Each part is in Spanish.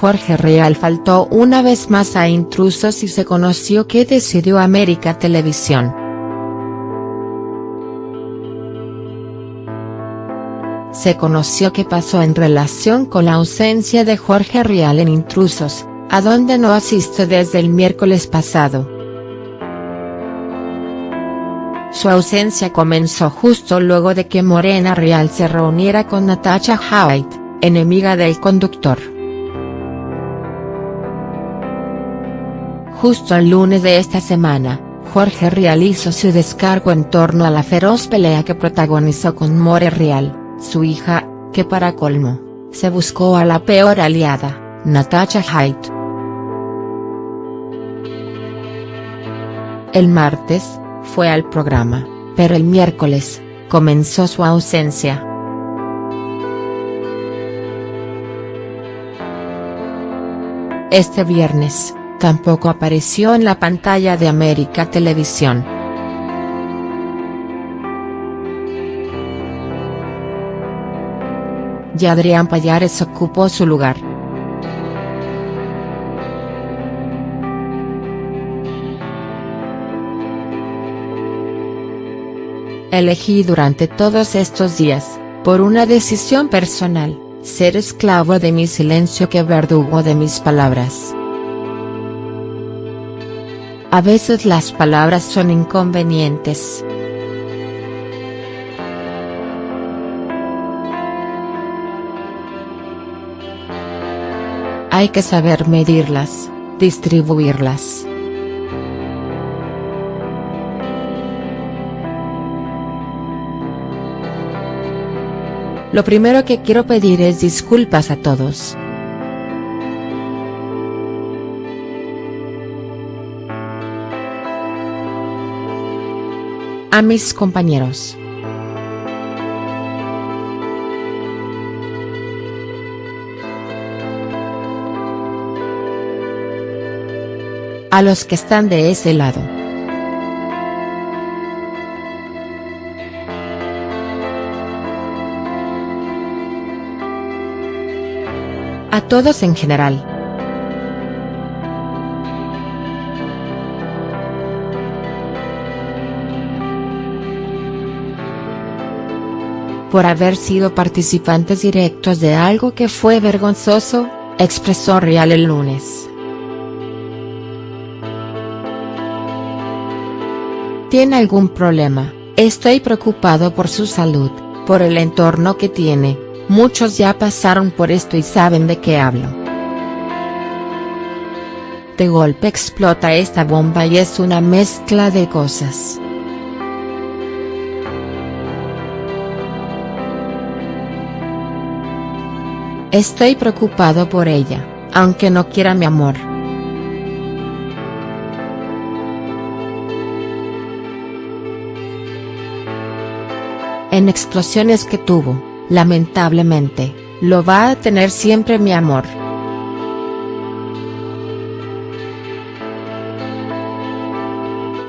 Jorge Real faltó una vez más a intrusos y se conoció que decidió América Televisión. Se conoció qué pasó en relación con la ausencia de Jorge Real en Intrusos, a donde no asiste desde el miércoles pasado. Su ausencia comenzó justo luego de que Morena Real se reuniera con Natasha Haidt, enemiga del conductor. Justo el lunes de esta semana, Jorge Real hizo su descargo en torno a la feroz pelea que protagonizó con More Real, su hija, que para colmo, se buscó a la peor aliada, Natasha Haidt. El martes, fue al programa, pero el miércoles, comenzó su ausencia. Este viernes, tampoco apareció en la pantalla de América Televisión. Y Adrián Payares ocupó su lugar. Elegí durante todos estos días, por una decisión personal, ser esclavo de mi silencio que verdugo de mis palabras. A veces las palabras son inconvenientes. Hay que saber medirlas, distribuirlas. Lo primero que quiero pedir es disculpas a todos. A mis compañeros. A los que están de ese lado. A todos en general. Por haber sido participantes directos de algo que fue vergonzoso, expresó Real el lunes. ¿Tiene algún problema? Estoy preocupado por su salud, por el entorno que tiene, Muchos ya pasaron por esto y saben de qué hablo. De golpe explota esta bomba y es una mezcla de cosas. Estoy preocupado por ella, aunque no quiera mi amor. En explosiones que tuvo lamentablemente, lo va a tener siempre mi amor.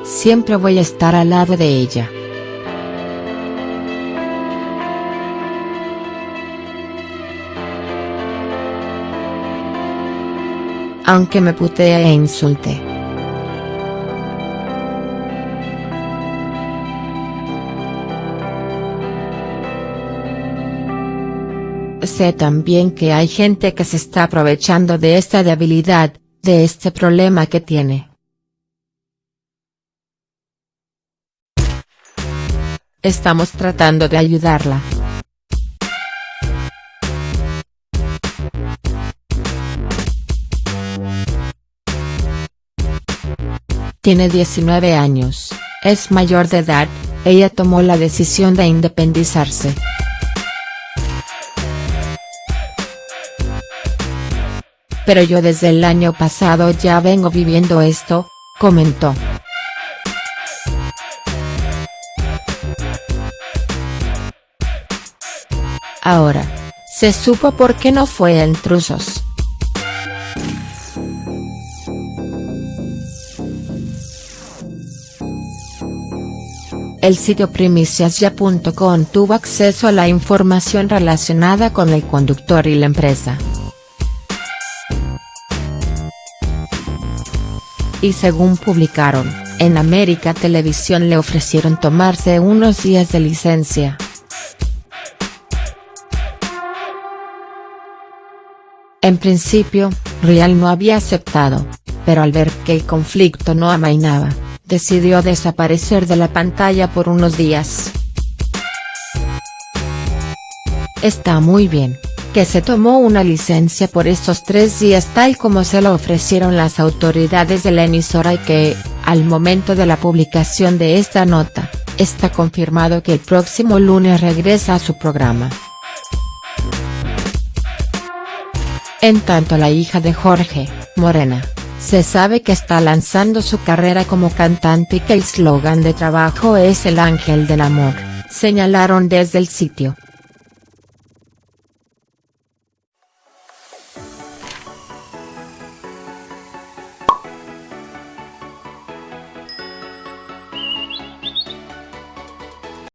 Siempre voy a estar al lado de ella. Aunque me putee e insulte. Sé también que hay gente que se está aprovechando de esta debilidad, de este problema que tiene. Estamos tratando de ayudarla. Tiene 19 años, es mayor de edad, ella tomó la decisión de independizarse. pero yo desde el año pasado ya vengo viviendo esto, comentó. Ahora, se supo por qué no fue a intrusos. El sitio primiciasya.com tuvo acceso a la información relacionada con el conductor y la empresa. Y según publicaron, en América Televisión le ofrecieron tomarse unos días de licencia. En principio, Real no había aceptado, pero al ver que el conflicto no amainaba, decidió desaparecer de la pantalla por unos días. Está muy bien, que se tomó una licencia por estos tres días tal como se lo ofrecieron las autoridades de la emisora y que, al momento de la publicación de esta nota, está confirmado que el próximo lunes regresa a su programa. En tanto la hija de Jorge, Morena, se sabe que está lanzando su carrera como cantante y que el slogan de trabajo es el ángel del amor, señalaron desde el sitio.